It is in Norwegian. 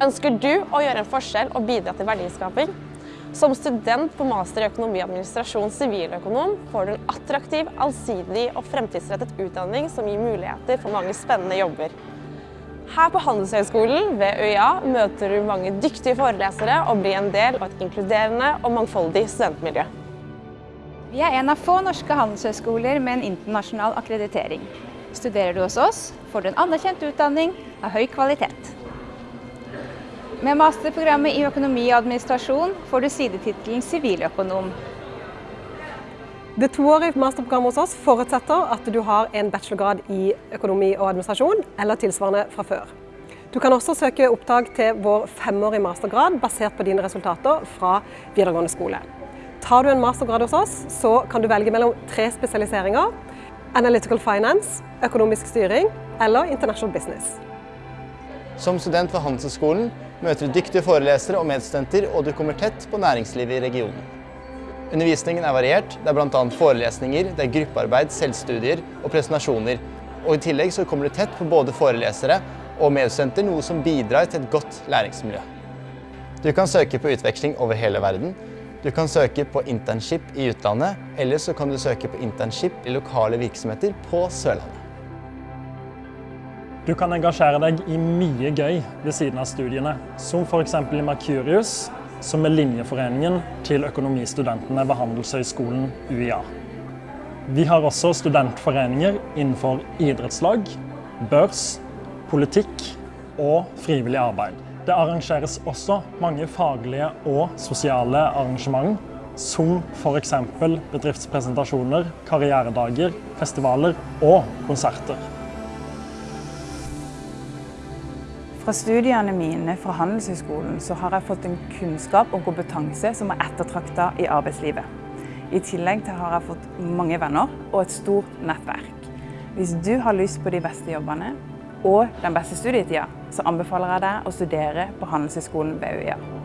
Ønsker du å gjøre en forskjell og bidra til verdiskaping? Som student på master i økonomi og administrasjon siviløkonom får du en attraktiv, allsidig og fremtidsrettet utdanning som gir muligheter for mange spennende jobber. Her på Handelshøyskolen ved UiA møter du mange dyktige forelesere og blir en del av et inkluderende og mangfoldig studentmiljø. Vi er en av få norske handelshøyskoler med en internasjonal akkreditering. Studerer du hos oss, får du en anerkjent utdanning av høy kvalitet. Med masterprogrammet i økonomi og administrasjon får du sidetittelen siviløkonom. Det toårige masterprogrammet hos oss forutsetter at du har en bachelorgrad i økonomi og administrasjon eller tilsvarende fra før. Du kan også søke opptak til vår femårige mastergrad basert på dine resultater fra videregående skole. Tar du en mastergrad hos oss, så kan du velge mellom tre spesialiseringer. Analytical Finance, økonomisk styring eller International Business. Som student ved Handelshøyskolen møter du dyktige forelesere og medstudenter, og du kommer tett på næringslivet i regionen. Undervisningen er variert. Det er bl.a. forelesninger, det er gruppearbeid, selvstudier og presentasjoner. Og I tillegg så kommer du tett på både forelesere og medstudenter, noe som bidrar til et godt læringsmiljø. Du kan søke på utveksling over hele verden. Du kan søke på internship i utlandet, eller så kan du søke på internship i lokale virksomheter på Sørlandet. Du kan engasjere deg i mye gøy ved siden av studiene, som f.eks. i Mercurius, som er linjeforeningen til økonomistudentene ved Handelshøyskolen UiA. Vi har også studentforeninger innenfor idrettslag, børs, politikk og frivillig arbeid. Det arrangeres også mange faglige og sosiale arrangement, som f.eks. bedriftspresentasjoner, karrieredager, festivaler og konserter. Fra studiene mine fra Handelshøyskolen så har jeg fått en kunnskap og kompetanse som er ettertraktet i arbeidslivet. I tillegg til har jeg fått mange venner og et stort nettverk. Hvis du har lyst på de beste jobbene og den beste studietida, så anbefaler jeg deg å studere på Handelshøyskolen ved UiA.